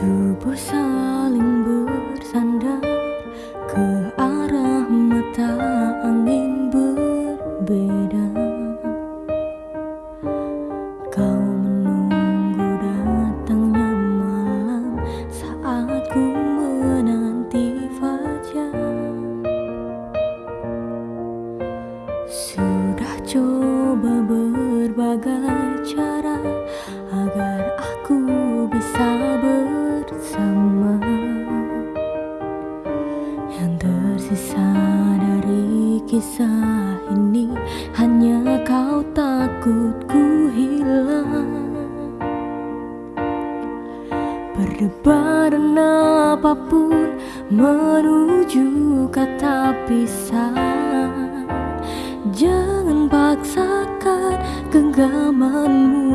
Tubuh saling bersandar ke arah mata angin berbeda. Kau menunggu datangnya malam saat ku menanti fajar. Sudah coba berbagai tersisa dari kisah ini hanya kau takut ku hilang. Berdebaran apa pun menuju kata pisah. Jangan paksakan genggamanmu.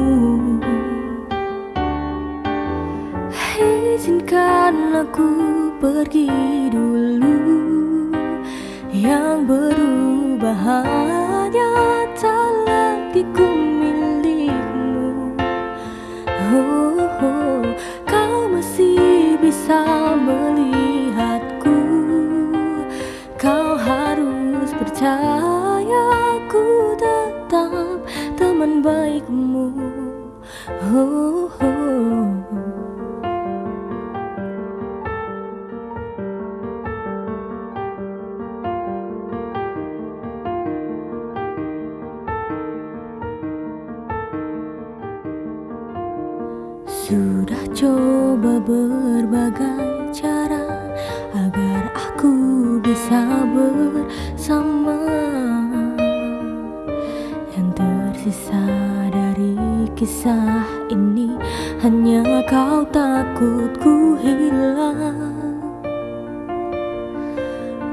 Izinkan aku pergi dulu Kau masih bisa melihatku Kau harus percaya ku tetap teman baikmu. Sudah coba berbagai cara agar aku bisa bersama. Yang tersisa dari kisah ini hanya kau takut ku hilang.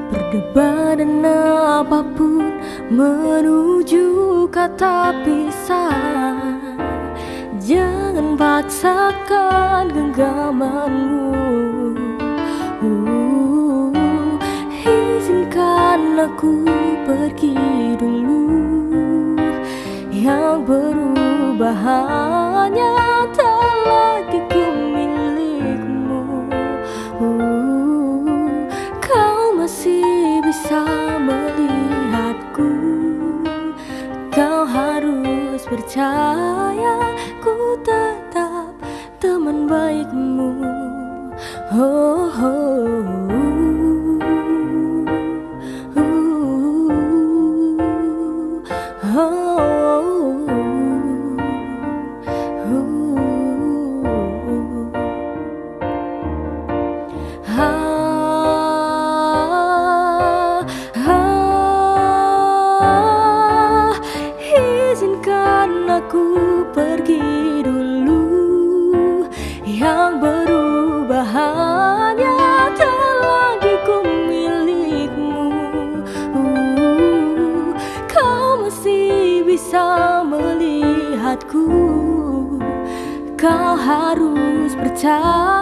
Berdebaran apa pun menuju kata pisah Jangan paksakan genggamanmu. Uh, Izinkan aku pergi dulu. Yang berubah hanya tak lagi ku milikmu uh, Kau masih bisa melihatku. Kau harus percaya tetap teman baikmu. Oh, oh, oh, hanya tak lagi ku milikmu. Uh, Kau masih bisa melihatku. Kau harus percaya